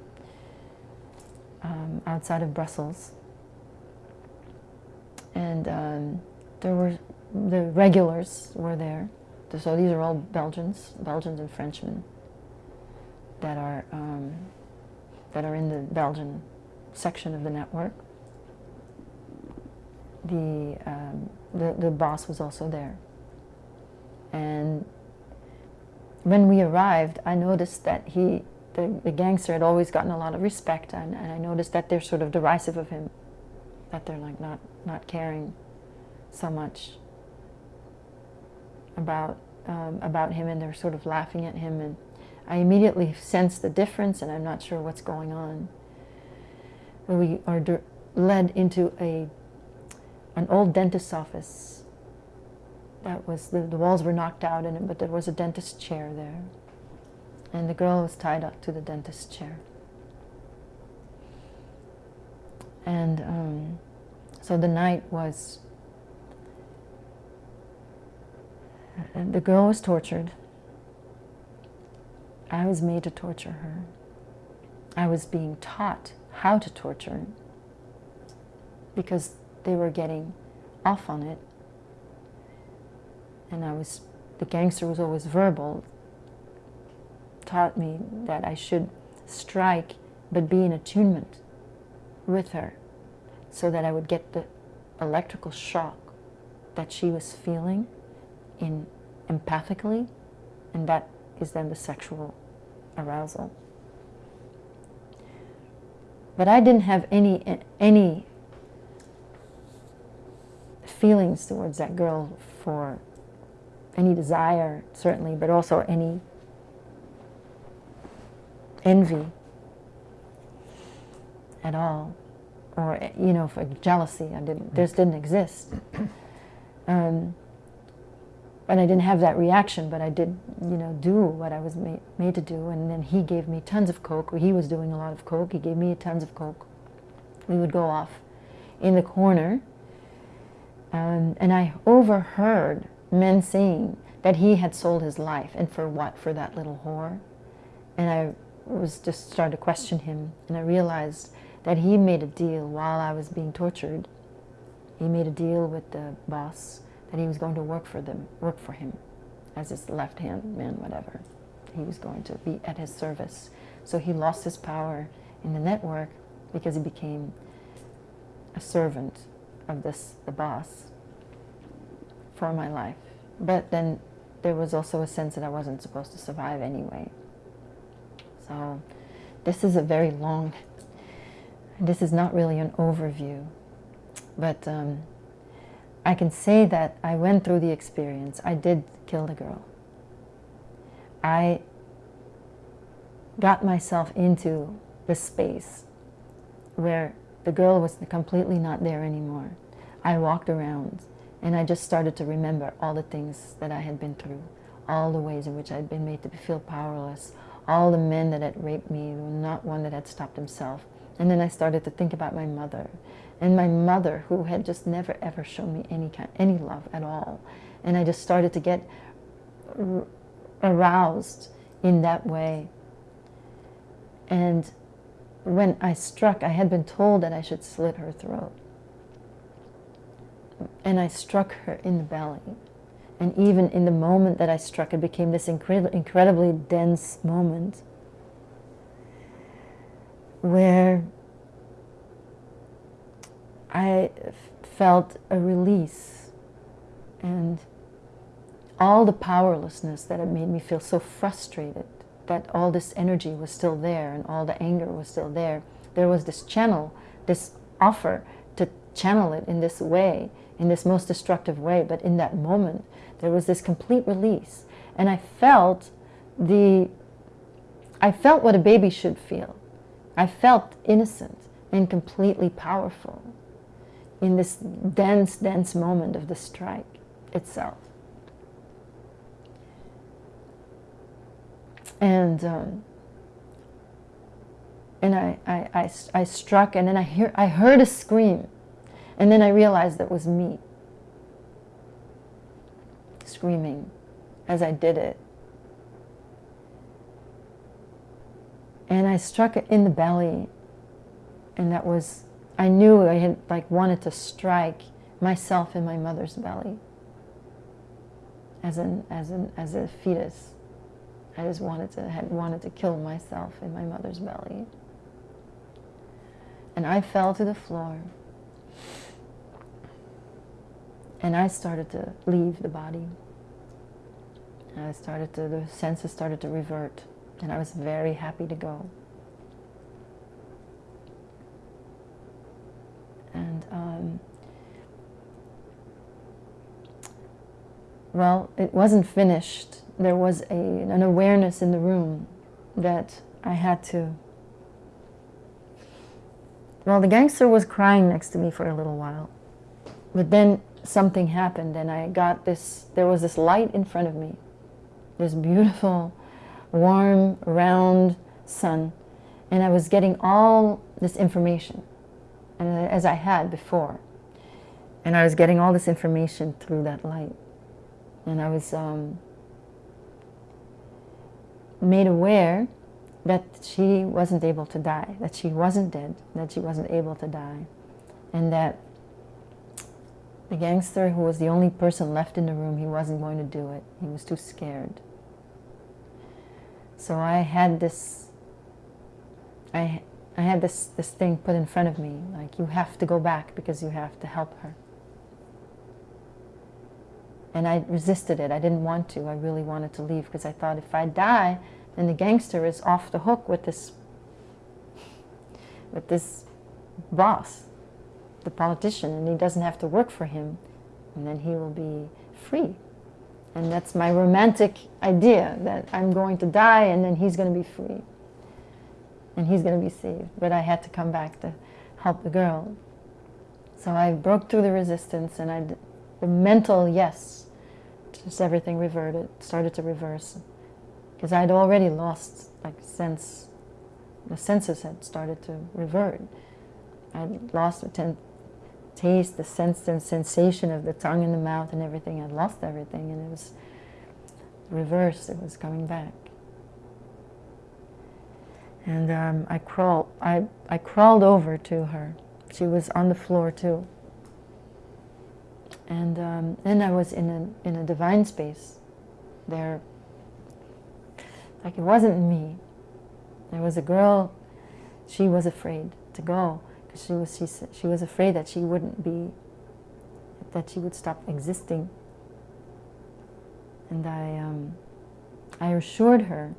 um, outside of Brussels. And um, there were, the regulars were there. So these are all Belgians, Belgians and Frenchmen that are, um, that are in the Belgian section of the network. The, um, the, the boss was also there. And when we arrived, I noticed that he, the, the gangster had always gotten a lot of respect, and, and I noticed that they're sort of derisive of him, that they're like not, not caring so much about, um, about him, and they're sort of laughing at him, and I immediately sense the difference, and I'm not sure what's going on we are led into a an old dentist's office. That was the, the walls were knocked out in it, but there was a dentist chair there, and the girl was tied up to the dentist chair. And um, so the night was. The girl was tortured. I was made to torture her. I was being taught how to torture because they were getting off on it. And I was, the gangster was always verbal, taught me that I should strike but be in attunement with her so that I would get the electrical shock that she was feeling in empathically and that is then the sexual arousal. But I didn't have any any feelings towards that girl for any desire, certainly, but also any envy at all, or you know, for jealousy. I didn't. This didn't exist. [clears throat] Um, and I didn't have that reaction, but I did, you know, do what I was made, made to do. And then he gave me tons of coke. He was doing a lot of coke. He gave me tons of coke. We would go off in the corner, um, and I overheard men saying that he had sold his life, and for what? For that little whore. And I was just started to question him, and I realized that he made a deal while I was being tortured. He made a deal with the boss that he was going to work for them, work for him as his left hand man, whatever. He was going to be at his service. So he lost his power in the network because he became a servant of this, the boss, for my life. But then there was also a sense that I wasn't supposed to survive anyway. So this is a very long, this is not really an overview, but um, I can say that I went through the experience. I did kill the girl. I got myself into the space where the girl was completely not there anymore. I walked around and I just started to remember all the things that I had been through, all the ways in which I had been made to feel powerless, all the men that had raped me, not one that had stopped himself. And then I started to think about my mother and my mother who had just never ever shown me any kind any love at all. And i just started to get aroused in that way. And when i struck i had been told that i should slit her throat and i struck her in the belly and even in the moment that i struck it became this incred incredibly dense moment where I felt a release and all the powerlessness that had made me feel so frustrated that all this energy was still there and all the anger was still there. There was this channel, this offer to channel it in this way, in this most destructive way. But in that moment, there was this complete release. And I felt the, I felt what a baby should feel. I felt innocent and completely powerful in this dense, dense moment of the strike itself. And um, and I, I, I, I, struck, and then I, hear, I heard a scream, and then I realized that was me screaming as I did it. And I struck it in the belly, and that was I knew I had like wanted to strike myself in my mother's belly as an as an as a fetus. I just wanted to had wanted to kill myself in my mother's belly. And I fell to the floor. And I started to leave the body. I started to the senses started to revert and I was very happy to go. And um, well, it wasn't finished. There was a, an awareness in the room that I had to. Well, the gangster was crying next to me for a little while. But then something happened and I got this, there was this light in front of me. This beautiful, warm, round sun. And I was getting all this information and as I had before. And I was getting all this information through that light. And I was, um, made aware that she wasn't able to die, that she wasn't dead, that she wasn't able to die, and that the gangster, who was the only person left in the room, he wasn't going to do it. He was too scared. So I had this, I, I had this, this thing put in front of me, like you have to go back because you have to help her. And I resisted it. I didn't want to. I really wanted to leave because I thought if I die, then the gangster is off the hook with this, with this boss the politician and he doesn't have to work for him and then he will be free. And that's my romantic idea that I'm going to die and then he's going to be free. And he's going to be saved but I had to come back to help the girl. So I broke through the resistance and I the mental yes just everything reverted started to reverse. Because I'd already lost like sense the senses had started to revert. I'd lost the taste, the sense and sensation of the tongue in the mouth and everything. I'd lost everything and it was reversed. It was coming back. And um, I, crawled, I, I crawled over to her. She was on the floor too. And um, then I was in a, in a divine space there. Like it wasn't me. There was a girl, she was afraid to go she was she, she was afraid that she wouldn't be that she would stop existing. And I um, I assured her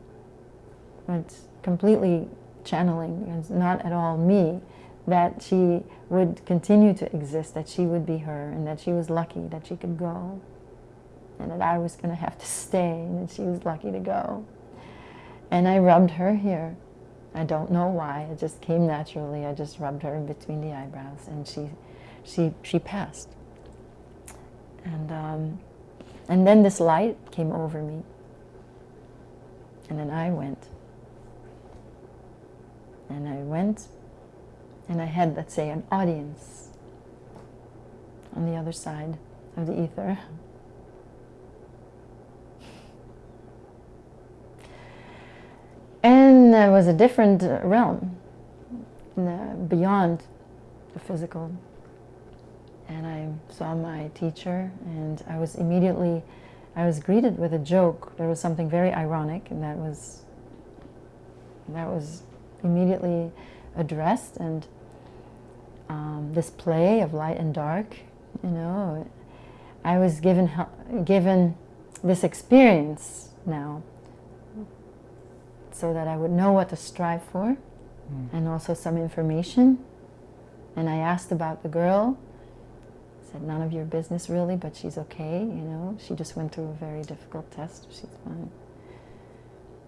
it's completely channeling it's not at all me that she would continue to exist that she would be her and that she was lucky that she could go and that I was going to have to stay and that she was lucky to go. And I rubbed her here I don't know why. It just came naturally. I just rubbed her between the eyebrows, and she, she, she passed. And um, and then this light came over me, and then I went. And I went, and I had, let's say, an audience on the other side of the ether. There was a different uh, realm beyond the physical. And I saw my teacher, and I was immediately, I was greeted with a joke. There was something very ironic, and that was, that was immediately addressed. And um, this play of light and dark, you know, I was given given this experience now so that I would know what to strive for mm. and also some information. And I asked about the girl. Said none of your business really, but she's okay, you know. She just went through a very difficult test. She's fine.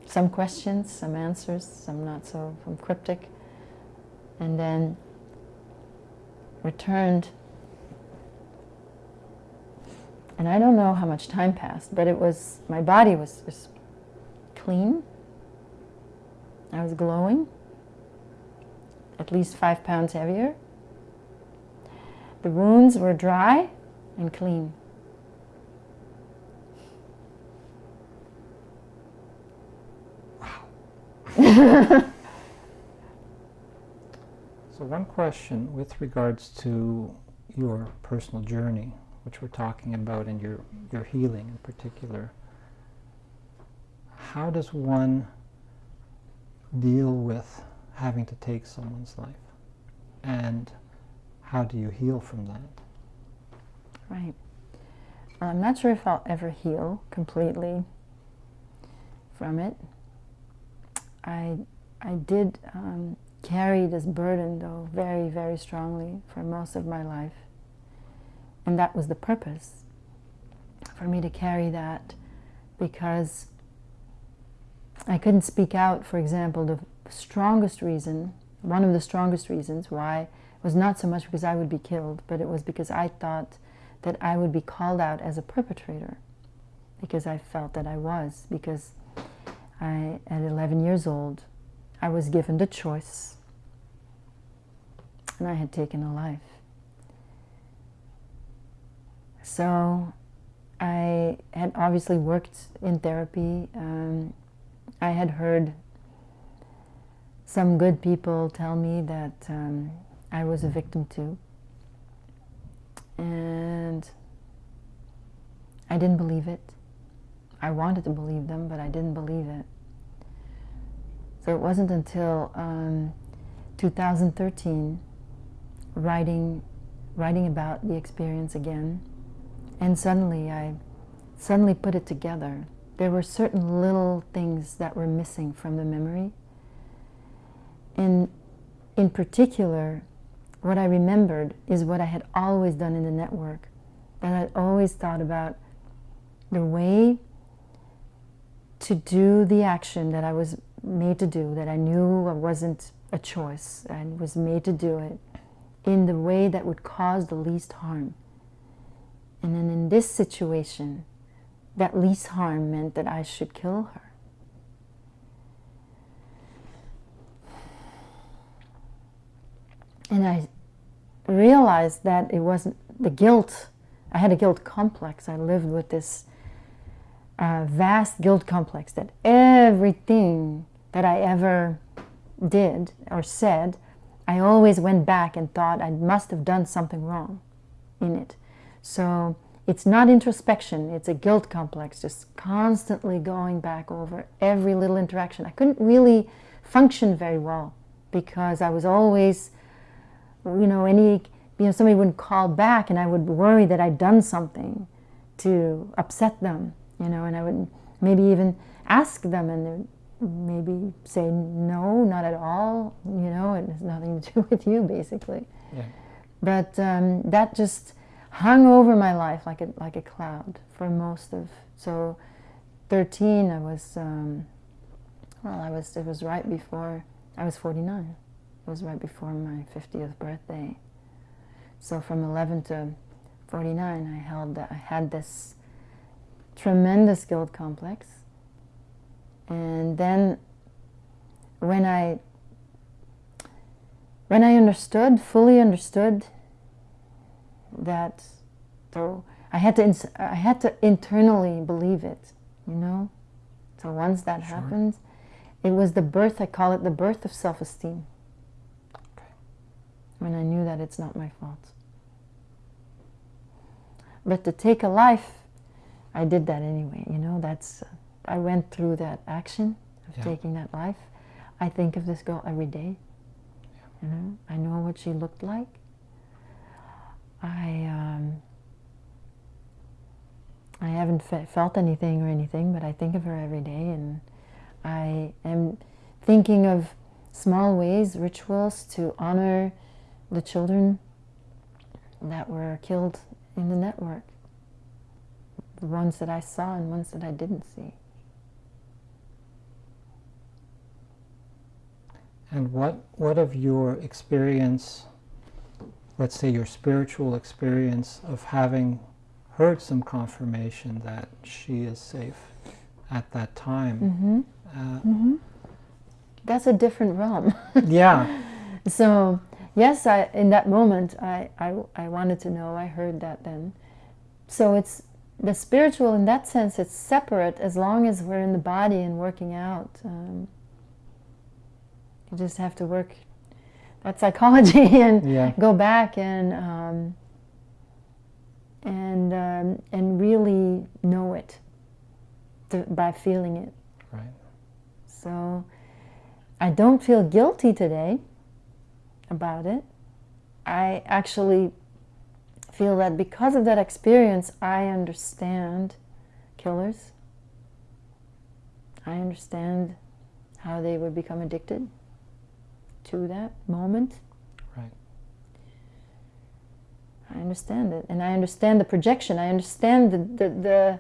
Some questions, some answers, some not so, some cryptic. And then returned and I don't know how much time passed, but it was, my body was, was clean. I was glowing, at least five pounds heavier. The wounds were dry and clean. Wow. [laughs] so one question with regards to your personal journey, which we're talking about and your, your healing in particular, how does one deal with having to take someone's life? And how do you heal from that? Right. I'm not sure if I'll ever heal completely from it. I, I did um, carry this burden, though, very, very strongly for most of my life. And that was the purpose, for me to carry that, because I couldn't speak out, for example, the strongest reason, one of the strongest reasons why was not so much because I would be killed, but it was because I thought that I would be called out as a perpetrator, because I felt that I was, because I, at 11 years old, I was given the choice, and I had taken a life. So I had obviously worked in therapy um, I had heard some good people tell me that um, I was a victim too. And I didn't believe it. I wanted to believe them, but I didn't believe it. So it wasn't until um, 2013, writing, writing about the experience again, and suddenly I suddenly put it together. There were certain little things that were missing from the memory. And in particular, what I remembered is what I had always done in the network, that I'd always thought about the way to do the action that I was made to do, that I knew it wasn't a choice, and was made to do it in the way that would cause the least harm. And then in this situation, that least harm meant that I should kill her. And I realized that it wasn't the guilt. I had a guilt complex. I lived with this uh, vast guilt complex that everything that I ever did or said, I always went back and thought I must have done something wrong in it. So it's not introspection, it's a guilt complex, just constantly going back over every little interaction. I couldn't really function very well because I was always, you know, any, you know, somebody would call back and I would worry that I'd done something to upset them, you know, and I would maybe even ask them and maybe say no, not at all, you know, it has nothing to do [laughs] with you, basically. Yeah. But um, that just hung over my life like a, like a cloud for most of, so 13 I was, um, well, I was, it was right before, I was 49. It was right before my 50th birthday. So from 11 to 49, I held, I had this tremendous guilt complex. And then when I when I understood, fully understood that so I had to I had to internally believe it, you know. So once that Sure. happened, it was the birth. I call it the birth of self-esteem. Okay. When I knew that it's not my fault. But to take a life, I did that anyway. You know, that's I went through that action of Yeah. taking that life. I think of this girl every day. You know, I know what she looked like. I um, I haven't fe- felt anything or anything, but I think of her every day, and I am thinking of small ways, rituals to honor the children that were killed in the network. The ones that I saw and ones that I didn't see. And what, what of your experience, let's say your spiritual experience of having heard some confirmation that she is safe at that time? Mm-hmm. Uh, That's a different realm. [laughs] yeah, so yes, I in that moment I, I I wanted to know. I heard that then. So it's the spiritual in that sense. It's separate as long as we're in the body and working out. Um, you just have to work. That's psychology [laughs] and yeah, go back and um, and um, and really know it to, by feeling it. right. So I don't feel guilty today about it. I actually feel that because of that experience, I understand killers. I understand how they would become addicted to that moment. Right. I understand it. And I understand the projection. I understand the, the, the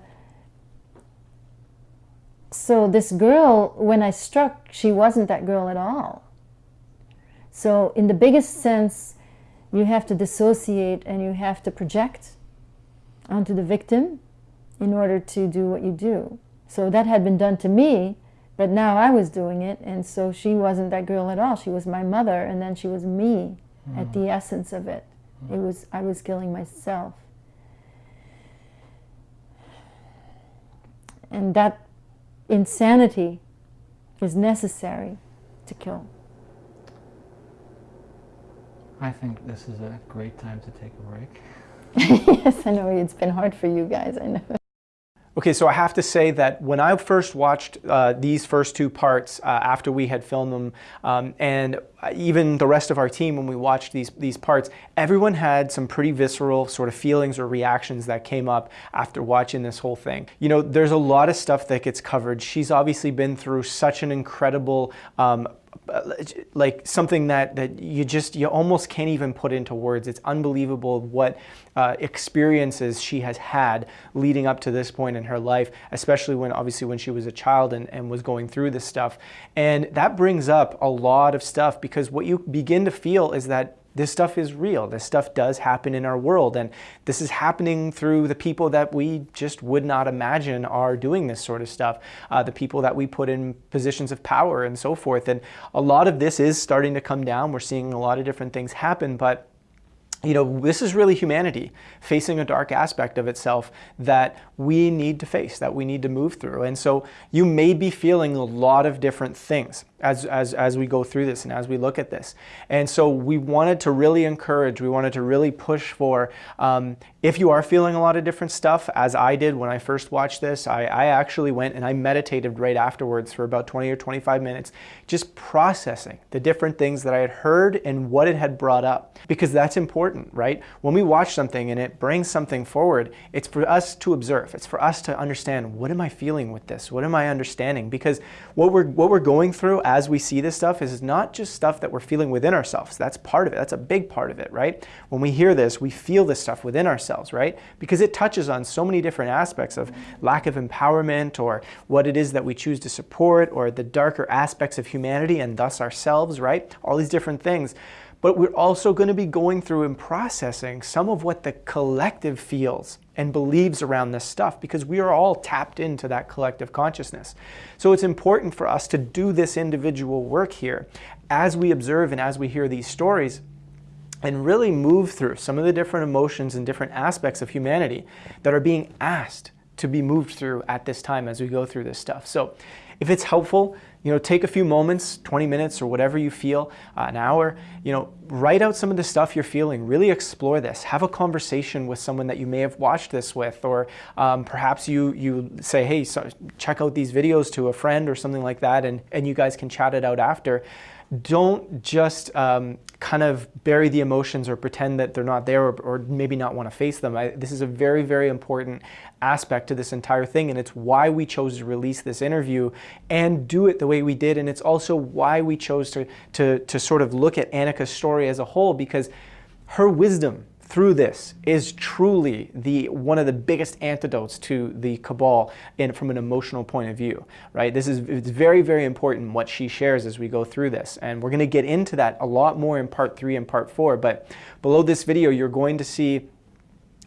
so this girl, when I struck, she wasn't that girl at all. So in the biggest sense, you have to dissociate and you have to project onto the victim in order to do what you do. So that had been done to me, but now I was doing it, and so she wasn't that girl at all. She was my mother, and then she was me at the mm. essence of it. It mm. was I was killing myself. And that insanity is necessary to kill? I think this is a great time to take a break. [laughs] yes, I know it's been hard for you guys. I know. Okay, so I have to say that when I first watched uh, these first two parts uh, after we had filmed them, um, and even the rest of our team when we watched these these parts, everyone had some pretty visceral sort of feelings or reactions that came up after watching this whole thing. You know, there's a lot of stuff that gets covered. She's obviously been through such an incredible um, like something that that you just you almost can't even put into words it's unbelievable what uh, experiences she has had leading up to this point in her life especially when obviously when she was a child and, and was going through this stuff and that brings up a lot of stuff because what you begin to feel is that this stuff is real. This stuff does happen in our world. And this is happening through the people that we just would not imagine are doing this sort of stuff, uh, the people that we put in positions of power and so forth. And a lot of this is starting to come down. We're seeing a lot of different things happen, but you know, this is really humanity facing a dark aspect of itself that we need to face, that we need to move through. And so you may be feeling a lot of different things as, as, as we go through this and as we look at this. And so we wanted to really encourage, we wanted to really push for, um, if you are feeling a lot of different stuff, as I did when I first watched this, I, I actually went and I meditated right afterwards for about 20 or 25 minutes, just processing the different things that I had heard and what it had brought up. Because that's important, right? When we watch something and it brings something forward, it's for us to observe. It's for us to understand, what am I feeling with this? What am I understanding? Because what we're, what we're going through as we see this stuff is not just stuff that we're feeling within ourselves. That's part of it. That's a big part of it, right? When we hear this, we feel this stuff within ourselves, right? Because it touches on so many different aspects of lack of empowerment or what it is that we choose to support or the darker aspects of humanity and thus ourselves, right? All these different things but we're also going to be going through and processing some of what the collective feels and believes around this stuff because we are all tapped into that collective consciousness. So it's important for us to do this individual work here as we observe and as we hear these stories and really move through some of the different emotions and different aspects of humanity that are being asked to be moved through at this time as we go through this stuff. So if it's helpful, you know, take a few moments, 20 minutes or whatever you feel, uh, an hour, you know, write out some of the stuff you're feeling, really explore this, have a conversation with someone that you may have watched this with, or um, perhaps you, you say, hey, so check out these videos to a friend or something like that, and, and you guys can chat it out after don't just um, kind of bury the emotions or pretend that they're not there or, or maybe not want to face them. I, this is a very, very important aspect to this entire thing and it's why we chose to release this interview and do it the way we did and it's also why we chose to, to, to sort of look at Annika's story as a whole because her wisdom through this is truly the one of the biggest antidotes to the cabal in, from an emotional point of view, right? This is it's very, very important what she shares as we go through this. And we're going to get into that a lot more in part three and part four. But below this video, you're going to see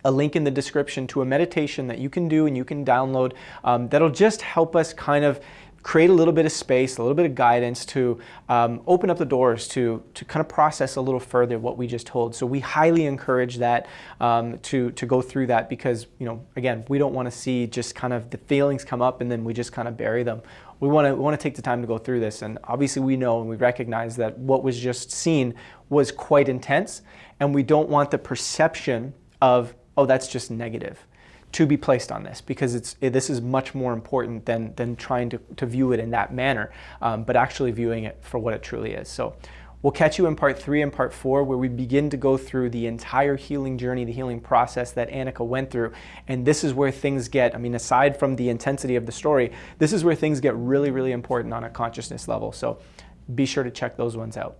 a link in the description to a meditation that you can do and you can download um, that'll just help us kind of create a little bit of space, a little bit of guidance to um, open up the doors to, to kind of process a little further what we just told. So we highly encourage that um, to, to go through that because, you know, again, we don't want to see just kind of the feelings come up and then we just kind of bury them. We want to, want to take the time to go through this. And obviously we know and we recognize that what was just seen was quite intense and we don't want the perception of, oh, that's just negative to be placed on this because it's it, this is much more important than than trying to, to view it in that manner, um, but actually viewing it for what it truly is. So we'll catch you in part three and part four where we begin to go through the entire healing journey, the healing process that Annika went through. And this is where things get, I mean, aside from the intensity of the story, this is where things get really, really important on a consciousness level. So be sure to check those ones out.